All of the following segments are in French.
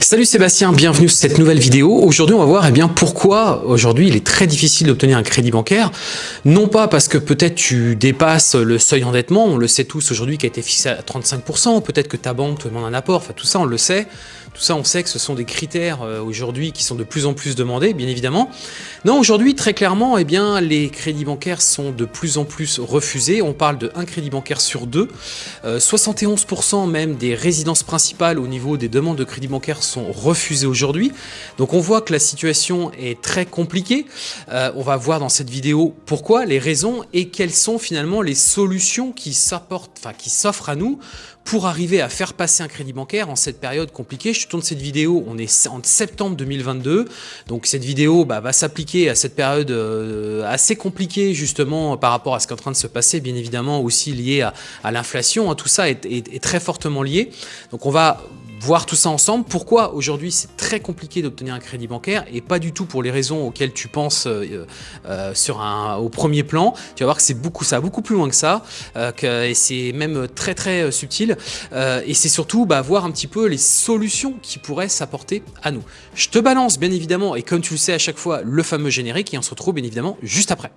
Salut Sébastien, bienvenue sur cette nouvelle vidéo. Aujourd'hui, on va voir eh bien, pourquoi aujourd'hui il est très difficile d'obtenir un crédit bancaire. Non pas parce que peut-être tu dépasses le seuil d'endettement, on le sait tous aujourd'hui qui a été fixé à 35%, peut-être que ta banque te demande un apport, enfin tout ça on le sait. Tout ça, on sait que ce sont des critères euh, aujourd'hui qui sont de plus en plus demandés, bien évidemment. Non, aujourd'hui, très clairement, eh bien, les crédits bancaires sont de plus en plus refusés. On parle de un crédit bancaire sur deux. 71% euh, même des résidences principales au niveau des demandes de crédit bancaire sont refusées aujourd'hui. Donc on voit que la situation est très compliquée. Euh, on va voir dans cette vidéo pourquoi, les raisons et quelles sont finalement les solutions qui s'offrent à nous pour arriver à faire passer un crédit bancaire en cette période compliquée. Je tourne cette vidéo, on est en septembre 2022, donc cette vidéo bah, va s'appliquer à cette période euh, assez compliquée justement par rapport à ce qui est en train de se passer, bien évidemment aussi lié à, l'inflation, hein. tout ça est, est, très fortement lié. Donc on va voir tout ça ensemble. Pourquoi aujourd'hui c'est très compliqué d'obtenir un crédit bancaire et pas du tout pour les raisons auxquelles tu penses euh, euh, sur un, au premier plan. Tu vas voir que c'est beaucoup ça, beaucoup plus loin que ça, euh, et c'est même très très subtil. et c'est surtout bah, voir un petit peu les solutions qui pourraient s'apporter à nous. Je te balance bien évidemment, et comme tu le sais à chaque fois, le fameux générique et on se retrouve bien évidemment juste après.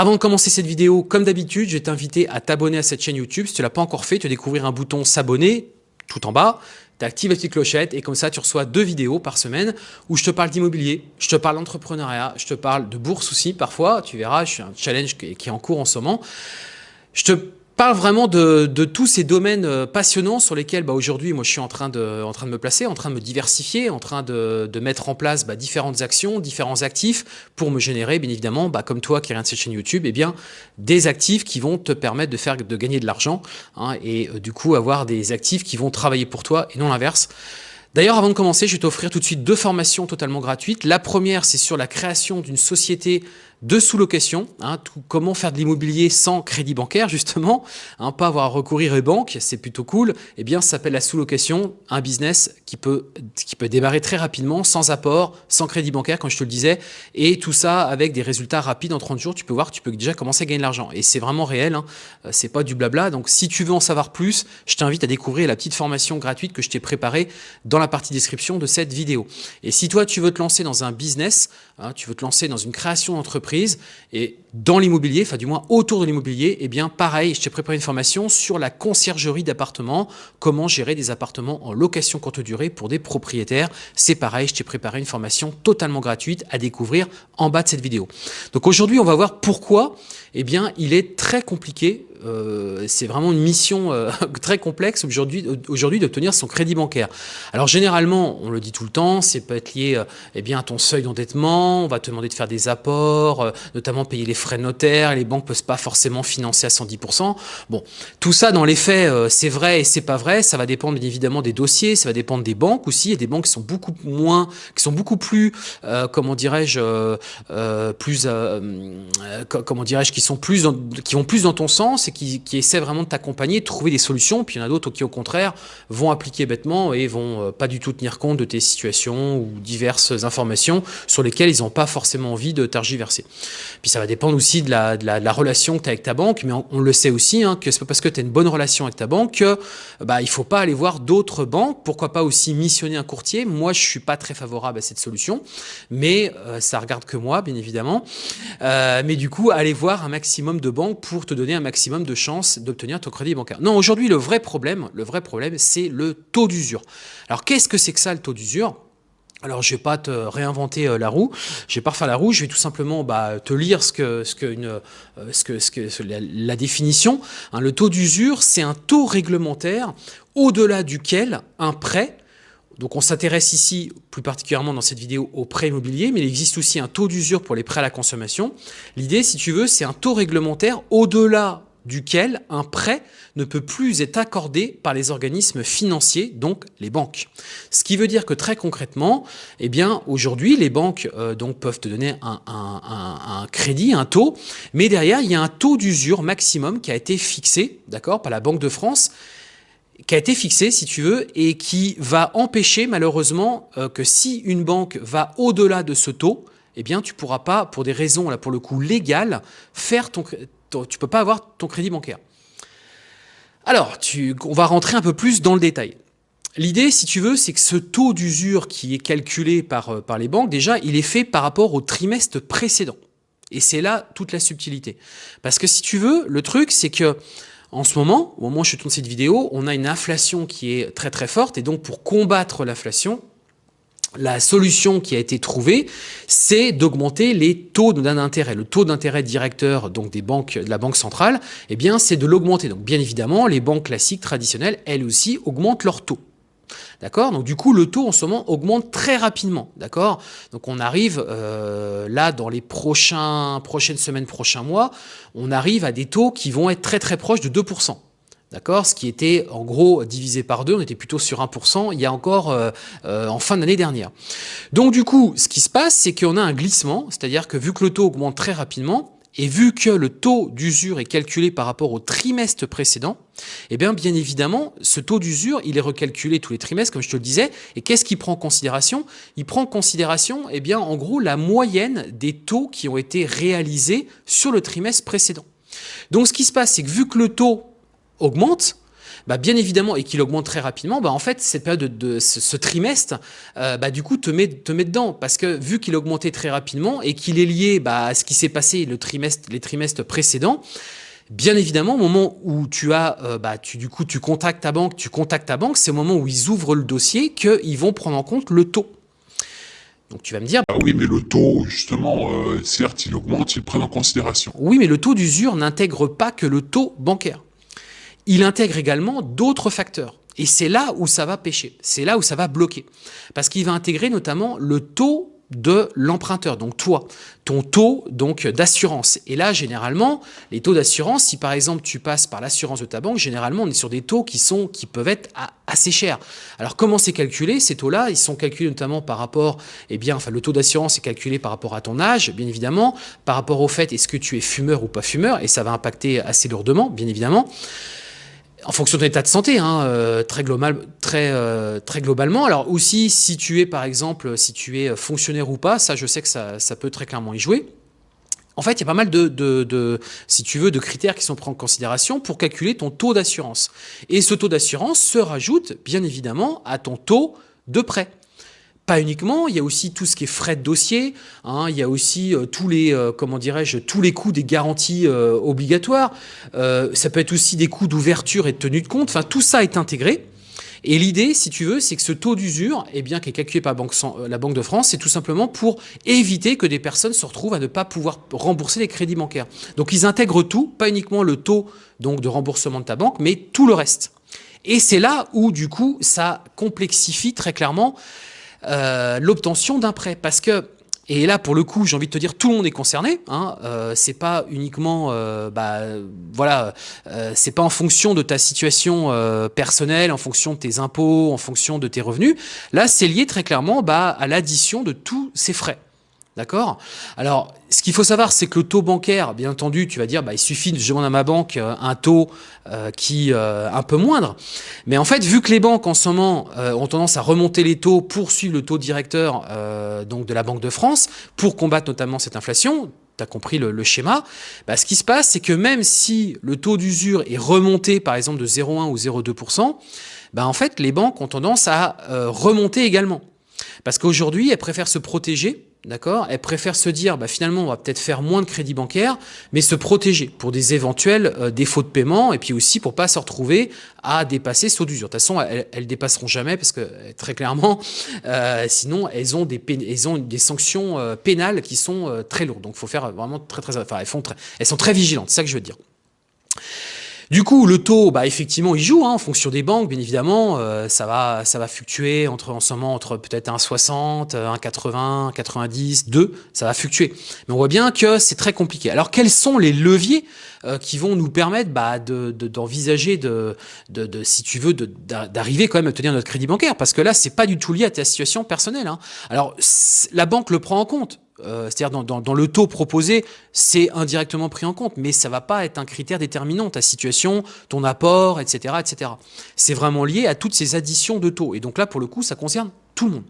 Avant de commencer cette vidéo, comme d'habitude, je vais t'inviter à t'abonner à cette chaîne YouTube. Si tu ne l'as pas encore fait, tu vas découvrir un bouton s'abonner tout en bas. Tu actives la petite clochette et comme ça, tu reçois deux vidéos par semaine où je te parle d'immobilier, je te parle d'entrepreneuriat, je te parle de bourse aussi parfois. Tu verras, je suis un challenge qui est en cours en ce moment. Je te parle vraiment de, tous ces domaines euh, passionnants sur lesquels bah, aujourd'hui moi je suis en train, de, en train de me placer, en train de me diversifier, en train de, mettre en place bah, différentes actions, différents actifs pour me générer bien évidemment, bah, comme toi qui regarde cette chaîne YouTube, eh bien, des actifs qui vont te permettre de, faire, de gagner de l'argent hein, et euh, du coup avoir des actifs qui vont travailler pour toi et non l'inverse. D'ailleurs, avant de commencer, je vais t'offrir tout de suite deux formations totalement gratuites. La première, c'est sur la création d'une société de sous-location, hein, comment faire de l'immobilier sans crédit bancaire justement, hein, pas avoir à recourir aux banques, c'est plutôt cool, eh bien ça s'appelle la sous-location, un business qui peut, démarrer très rapidement, sans apport, sans crédit bancaire comme je te le disais, et tout ça avec des résultats rapides. En 30 jours, tu peux voir, tu peux déjà commencer à gagner de l'argent, et c'est vraiment réel, hein, euh, c'est pas du blabla, donc si tu veux en savoir plus, je t'invite à découvrir la petite formation gratuite que je t'ai préparée dans la partie description de cette vidéo. Et si toi tu veux te lancer dans un business, tu veux te lancer dans une création d'entreprise, et dans l'immobilier, enfin du moins autour de l'immobilier, eh bien pareil, je t'ai préparé une formation sur la conciergerie d'appartements, comment gérer des appartements en location courte durée pour des propriétaires. C'est pareil, je t'ai préparé une formation totalement gratuite à découvrir en bas de cette vidéo. Donc aujourd'hui, on va voir pourquoi eh bien, il est très compliqué euh, c'est vraiment une mission euh, très complexe aujourd'hui aujourd'hui d'obtenir son crédit bancaire. Alors généralement, on le dit tout le temps, c'est peut être lié euh, eh bien, à ton seuil d'endettement, on va te demander de faire des apports, notamment payer les frais de notaire, les banques ne peuvent pas forcément financer à 110%. Bon, tout ça dans les faits, c'est vrai et c'est pas vrai, ça va dépendre bien évidemment des dossiers, ça va dépendre des banques aussi, il y a des banques qui sont beaucoup moins, qui sont beaucoup plus, comment dirais-je, plus, comment dirais-je, qui sont plus, qui vont plus dans ton sens qui, essaient vraiment de t'accompagner, de trouver des solutions. Puis il y en a d'autres qui, au contraire, vont appliquer bêtement et vont euh, pas du tout tenir compte de tes situations ou diverses informations sur lesquelles ils n'ont pas forcément envie de tergiverser. Puis ça va dépendre aussi de la, de la, relation que tu as avec ta banque, mais on, le sait aussi, hein, que c'est pas parce que tu as une bonne relation avec ta banque que bah, il faut pas aller voir d'autres banques. Pourquoi pas aussi missionner un courtier? Moi, je suis pas très favorable à cette solution, mais euh, ça regarde que moi, bien évidemment. Euh, mais du coup, aller voir un maximum de banques pour te donner un maximum de chances d'obtenir ton crédit bancaire. Non, aujourd'hui, le vrai problème, le vrai problème, c'est le taux d'usure. Alors, qu'est-ce que c'est que ça, le taux d'usure? Alors, je vais pas te réinventer euh, la roue, je vais pas refaire la roue, je vais tout simplement bah, te lire ce que, ce que, euh, ce que la, définition. Hein, le taux d'usure, c'est un taux réglementaire au-delà duquel un prêt donc on s'intéresse ici, plus particulièrement dans cette vidéo, au prêt immobilier, mais il existe aussi un taux d'usure pour les prêts à la consommation. L'idée, si tu veux, c'est un taux réglementaire au-delà duquel un prêt ne peut plus être accordé par les organismes financiers, donc les banques. Ce qui veut dire que très concrètement, eh aujourd'hui les banques euh, peuvent te donner un, crédit, un taux, mais derrière, il y a un taux d'usure maximum qui a été fixé, d'accord, par la Banque de France, qui a été fixé, si tu veux, et qui va empêcher malheureusement euh, que si une banque va au-delà de ce taux, eh bien, tu pourras pas, pour des raisons, là, pour le coup, légales, faire ton tu peux pas avoir ton crédit bancaire. Alors, on va rentrer un peu plus dans le détail. L'idée, si tu veux, c'est que ce taux d'usure qui est calculé par, euh, par les banques, déjà, il est fait par rapport au trimestre précédent. Et c'est là toute la subtilité. Parce que si tu veux, le truc, c'est que en ce moment, au moment où je tourne cette vidéo, on a une inflation qui est très très forte. Et donc, pour combattre l'inflation, la solution qui a été trouvée, c'est d'augmenter les taux d'intérêt. Le taux d'intérêt directeur donc des banques, de la banque centrale, eh bien, c'est de l'augmenter. Donc, bien évidemment, les banques classiques traditionnelles, elles aussi, augmentent leurs taux. D'accord? Donc du coup, le taux en ce moment augmente très rapidement. D'accord? Donc on arrive euh, là, dans les prochaines semaines, prochains mois, on arrive à des taux qui vont être très très proches de 2%. D'accord? Ce qui était en gros divisé par deux, on était plutôt sur 1% il y a encore euh, euh, en fin d'année dernière. Donc du coup, ce qui se passe, c'est qu'on a un glissement, c'est-à-dire que vu que le taux augmente très rapidement, et vu que le taux d'usure est calculé par rapport au trimestre précédent, eh bien, bien évidemment, ce taux d'usure, il est recalculé tous les trimestres, comme je te le disais. Et qu'est-ce qu'il prend en considération? Il prend en considération, eh bien, en gros, la moyenne des taux qui ont été réalisés sur le trimestre précédent. Donc, ce qui se passe, c'est que vu que le taux augmente, bah, bien évidemment, et qu'il augmente très rapidement, bah, en fait, cette période de, ce, trimestre, euh, bah, du coup, te met, te met dedans. Parce que vu qu'il augmentait très rapidement et qu'il est lié bah, à ce qui s'est passé le trimestre, les trimestres précédents, Bien évidemment, au moment où tu as, euh, bah, tu, du coup, tu contactes ta banque, tu contactes ta banque, c'est au moment où ils ouvrent le dossier qu'ils vont prendre en compte le taux. Donc tu vas me dire... Ah oui, mais le taux, justement, euh, certes, il augmente, ils le prennent en considération. Oui, mais le taux d'usure n'intègre pas que le taux bancaire il intègre également d'autres facteurs. Et c'est là où ça va pêcher, c'est là où ça va bloquer. Parce qu'il va intégrer notamment le taux de l'emprunteur, donc toi, ton taux donc d'assurance. Et là, généralement, les taux d'assurance, si par exemple tu passes par l'assurance de ta banque, généralement on est sur des taux qui sont qui peuvent être assez chers. Alors comment c'est calculé Ces taux-là, ils sont calculés notamment par rapport, eh bien, enfin le taux d'assurance est calculé par rapport à ton âge, bien évidemment, par rapport au fait est-ce que tu es fumeur ou pas fumeur, et ça va impacter assez lourdement, bien évidemment en fonction de l'état de santé, hein, euh, euh, très globalement. Alors aussi, si tu es par exemple, si tu es fonctionnaire ou pas, ça je sais que ça, peut très clairement y jouer. En fait, il y a pas mal de critères qui sont pris en considération pour calculer ton taux d'assurance. Et ce taux d'assurance se rajoute, bien évidemment, à ton taux de prêt. Pas uniquement, il y a aussi tout ce qui est frais de dossier, hein, il y a aussi euh, tous les, euh, comment dirais-je, tous les coûts des garanties euh, obligatoires, ça peut être aussi des coûts d'ouverture et de tenue de compte, enfin tout ça est intégré. Et l'idée, si tu veux, c'est que ce taux d'usure, eh bien, qui est calculé par la Banque, de France, c'est tout simplement pour éviter que des personnes se retrouvent à ne pas pouvoir rembourser les crédits bancaires. Donc ils intègrent tout, pas uniquement le taux donc de remboursement de ta banque, mais tout le reste. Et c'est là où, du coup, ça complexifie très clairement euh, l'obtention d'un prêt. Parce que, et là pour le coup, j'ai envie de te dire, tout le monde est concerné. Hein, euh, c'est pas uniquement, euh, bah, voilà, euh, c'est pas en fonction de ta situation personnelle, en fonction de tes impôts, en fonction de tes revenus. Là, c'est lié très clairement bah, à l'addition de tous ces frais. D'accord? Alors, ce qu'il faut savoir, c'est que le taux bancaire, bien entendu, tu vas dire, bah, il suffit je demande à ma banque euh, un taux euh, qui euh, un peu moindre. Mais en fait, vu que les banques en ce moment ont tendance à remonter les taux pour suivre le taux directeur donc de la Banque de France, pour combattre notamment cette inflation, tu as compris le, schéma, bah, ce qui se passe, c'est que même si le taux d'usure est remonté, par exemple, de 0,1 ou 0,2%, bah, en fait, les banques ont tendance à remonter également. Parce qu'aujourd'hui, elles préfèrent se protéger D'accord? Elle préfère se dire, bah, finalement, on va peut-être faire moins de crédit bancaire, mais se protéger pour des éventuels euh, défauts de paiement, et puis aussi pour pas se retrouver à dépasser ce taux d'usure. De toute façon, elles, elles dépasseront jamais, parce que très clairement, euh, sinon, elles ont des, elles ont des sanctions euh, pénales qui sont très lourdes. Donc, faut faire vraiment très, très, enfin, elles, font très, elles sont très vigilantes, c'est ça que je veux dire. Du coup, le taux, bah, effectivement, il joue hein, en fonction des banques, bien évidemment. Euh, ça, va, ça va fluctuer entre, en ce moment entre peut-être 1,60, 1,80, 1,90, 2. Ça va fluctuer. Mais on voit bien que c'est très compliqué. Alors, quels sont les leviers euh, qui vont nous permettre bah, d'envisager, de, de, si tu veux, d'arriver quand même à obtenir notre crédit bancaire? Parce que là, c'est pas du tout lié à ta situation personnelle. Hein. Alors, la banque le prend en compte euh, c'est-à-dire dans, le taux proposé, c'est indirectement pris en compte, mais ça va pas être un critère déterminant, ta situation, ton apport, etc. etc. C'est vraiment lié à toutes ces additions de taux. Et donc là, pour le coup, ça concerne tout le monde.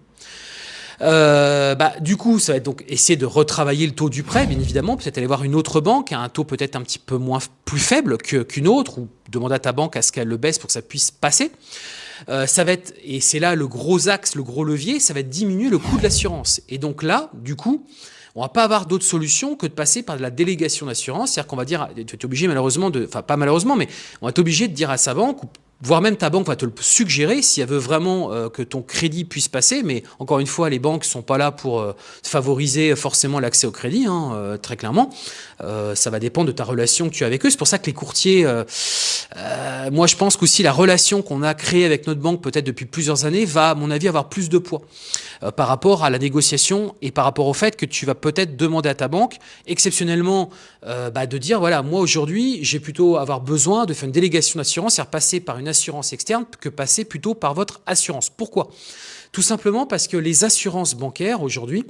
Euh, bah, du coup, ça va être donc essayer de retravailler le taux du prêt, bien évidemment, peut-être aller voir une autre banque un taux peut-être un petit peu moins plus faible qu'une autre, ou demander à ta banque à ce qu'elle le baisse pour que ça puisse passer. Euh, ça va être, et c'est là le gros axe, le gros levier, ça va être diminuer le coût de l'assurance. Et donc là, du coup, on va pas avoir d'autre solution que de passer par la délégation d'assurance. C'est-à-dire qu'on va dire, tu es obligé malheureusement de, enfin pas malheureusement, mais on va être obligé de dire à sa banque, voire même ta banque va te le suggérer si elle veut vraiment euh, que ton crédit puisse passer. Mais encore une fois, les banques sont pas là pour euh, favoriser forcément l'accès au crédit, hein, très clairement. ça va dépendre de ta relation que tu as avec eux. C'est pour ça que les courtiers euh, moi, je pense qu'aussi la relation qu'on a créée avec notre banque, peut-être depuis plusieurs années, va, à mon avis, avoir plus de poids euh, par rapport à la négociation et par rapport au fait que tu vas peut-être demander à ta banque, exceptionnellement, euh, bah, de dire, voilà, moi aujourd'hui, j'ai plutôt avoir besoin de faire une délégation d'assurance, c'est-à-dire passer par une assurance externe que passer plutôt par votre assurance. Pourquoi? Tout simplement parce que les assurances bancaires aujourd'hui,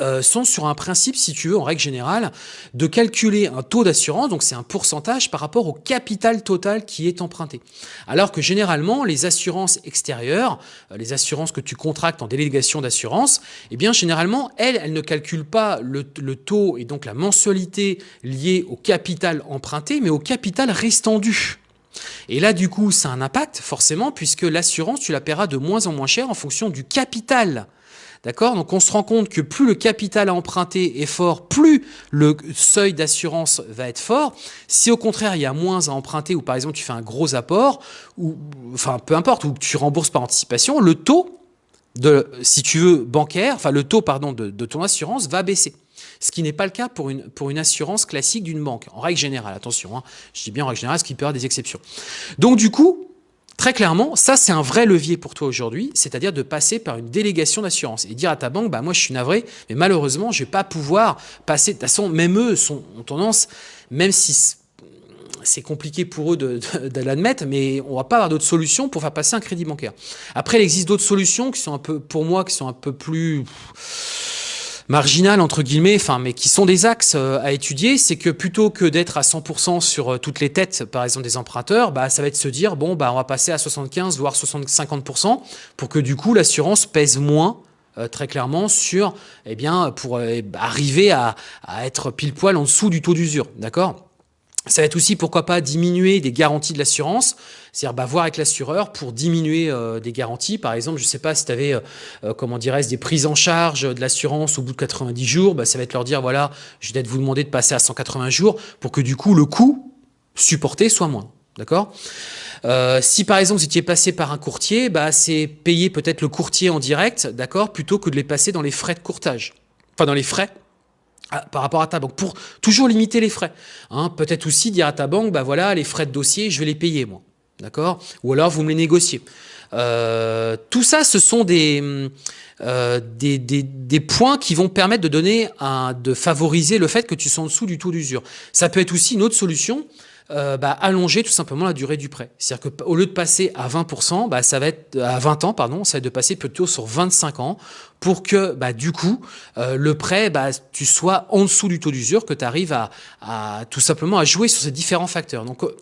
euh, sont sur un principe, si tu veux, en règle générale, de calculer un taux d'assurance, donc c'est un pourcentage par rapport au capital total qui est emprunté. Alors que généralement, les assurances extérieures, euh, les assurances que tu contractes en délégation d'assurance, eh bien généralement, elles, elles ne calculent pas le, taux et donc la mensualité liée au capital emprunté, mais au capital restant dû. Et là, du coup, ça a un impact, forcément, puisque l'assurance, tu la paieras de moins en moins cher en fonction du capital D'accord? Donc on se rend compte que plus le capital à emprunter est fort, plus le seuil d'assurance va être fort. Si au contraire il y a moins à emprunter ou par exemple tu fais un gros apport, ou enfin peu importe, ou tu rembourses par anticipation, le taux de, si tu veux, bancaire, enfin le taux pardon de, de ton assurance va baisser. Ce qui n'est pas le cas pour une, pour une assurance classique d'une banque, en règle générale, attention, hein. je dis bien en règle générale, ce qui peut avoir des exceptions. Donc du coup, Très clairement, ça c'est un vrai levier pour toi aujourd'hui, c'est-à-dire de passer par une délégation d'assurance et dire à ta banque, bah moi je suis navré, mais malheureusement je vais pas pouvoir passer. De toute façon, même eux sont, ont tendance, même si c'est compliqué pour eux de, de, l'admettre, mais on va pas avoir d'autres solutions pour faire passer un crédit bancaire. Après, il existe d'autres solutions qui sont un peu, pour moi, qui sont un peu plus marginales entre guillemets, enfin, mais qui sont des axes euh, à étudier, c'est que plutôt que d'être à 100% sur euh, toutes les têtes, par exemple des emprunteurs, bah, ça va être se dire bon bah on va passer à 75 voire 50% pour que du coup l'assurance pèse moins euh, très clairement sur eh bien pour arriver à, à être pile poil en dessous du taux d'usure, d'accord? Ça va être aussi, pourquoi pas, diminuer des garanties de l'assurance, c'est-à-dire bah, voir avec l'assureur pour diminuer euh, des garanties. Par exemple, je ne sais pas si tu avais, euh, euh, comment dirais des prises en charge de l'assurance au bout de 90 jours, bah, ça va être leur dire, voilà, je vais peut-être vous demander de passer à 180 jours pour que du coup, le coût supporté soit moins. D'accord? Si par exemple, vous étiez passé par un courtier, bah, c'est payer peut-être le courtier en direct, d'accord, plutôt que de les passer dans les frais de courtage. Enfin, dans les frais par rapport à ta banque, pour toujours limiter les frais. Hein, Peut-être aussi dire à ta banque, bah voilà, les frais de dossier, je vais les payer moi. D'accord? Ou alors vous me les négociez. Euh, tout ça, ce sont des, euh, des, points qui vont permettre de donner de favoriser le fait que tu sois en dessous du taux d'usure. Ça peut être aussi une autre solution, euh, bah, allonger tout simplement la durée du prêt. C'est-à-dire qu'au lieu de passer à 20%, bah, ça va être à 20 ans, pardon, ça va être de passer plutôt sur 25 ans pour que bah, du coup euh, le prêt, tu sois en dessous du taux d'usure, que tu arrives à, tout simplement à jouer sur ces différents facteurs. Donc euh,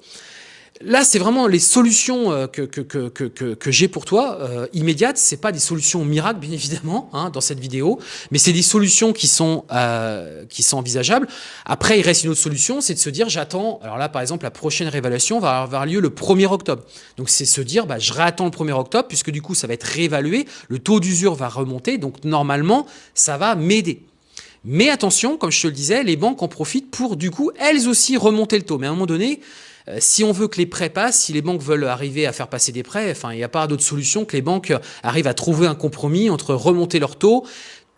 Là, c'est vraiment les solutions euh, que, que, que, que, que j'ai pour toi, euh, immédiates. C'est pas des solutions miracles, bien évidemment, hein, dans cette vidéo, mais c'est des solutions qui sont, euh, qui sont envisageables. Après, il reste une autre solution, c'est de se dire, j'attends, alors là, par exemple, la prochaine réévaluation va avoir lieu le 1er octobre. Donc, c'est se dire, bah, je réattends le 1er octobre, puisque du coup, ça va être réévalué, le taux d'usure va remonter, donc normalement, ça va m'aider. Mais attention, comme je te le disais, les banques en profitent pour, du coup, elles aussi remonter le taux. Mais à un moment donné, euh, si on veut que les prêts passent, si les banques veulent arriver à faire passer des prêts, enfin, il n'y a pas d'autre solution que les banques arrivent à trouver un compromis entre remonter leur taux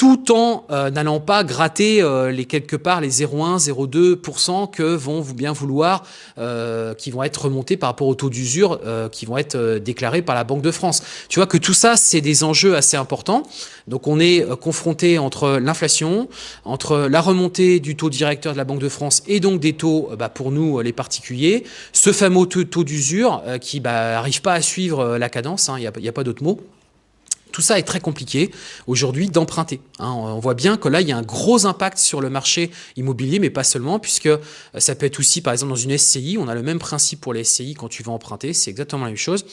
tout en euh, n'allant pas gratter euh, les quelque part les 0,1, 0,2% que vont vous bien vouloir, euh, qui vont être remontés par rapport au taux d'usure qui vont être déclarés par la Banque de France. Tu vois que tout ça, c'est des enjeux assez importants. Donc on est confronté entre l'inflation, entre la remontée du taux directeur de la Banque de France et donc des taux bah, pour nous les particuliers, ce fameux taux, d'usure qui n'arrive bah, pas à suivre la cadence, il hein, n'y a, a pas d'autre mot Tout ça est très compliqué aujourd'hui d'emprunter. Hein. On voit bien que là, il y a un gros impact sur le marché immobilier, mais pas seulement, puisque euh, ça peut être aussi, par exemple, dans une SCI, on a le même principe pour les SCI quand tu vas emprunter, c'est exactement la même chose.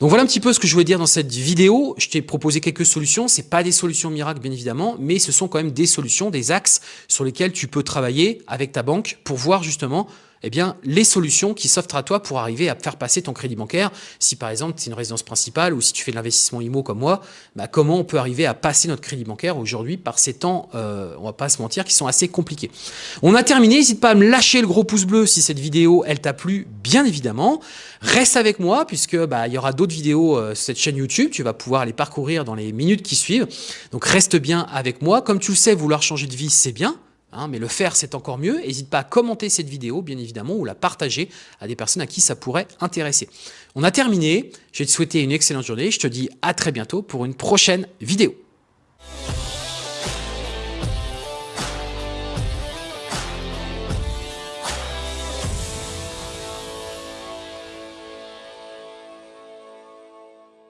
Donc voilà un petit peu ce que je voulais dire dans cette vidéo. Je t'ai proposé quelques solutions. C'est pas des solutions miracles, bien évidemment, mais ce sont quand même des solutions, des axes sur lesquels tu peux travailler avec ta banque pour voir justement eh bien, les solutions qui s'offrent à toi pour arriver à faire passer ton crédit bancaire. Si par exemple, c'est une résidence principale ou si tu fais de l'investissement IMO comme moi, bah, comment on peut arriver à passer notre crédit bancaire aujourd'hui par ces temps, euh, on va pas se mentir, qui sont assez compliqués. On a terminé, n'hésite pas à me lâcher le gros pouce bleu si cette vidéo, elle t'a plu, bien évidemment. Reste avec moi puisque bah, il y aura d'autres vidéos euh, sur cette chaîne YouTube, tu vas pouvoir les parcourir dans les minutes qui suivent. Donc reste bien avec moi. Comme tu le sais, vouloir changer de vie, c'est bien. Hein, mais le faire, c'est encore mieux. N'hésite pas à commenter cette vidéo, bien évidemment, ou la partager à des personnes à qui ça pourrait intéresser. On a terminé. Je vais te souhaiter une excellente journée. Je te dis à très bientôt pour une prochaine vidéo.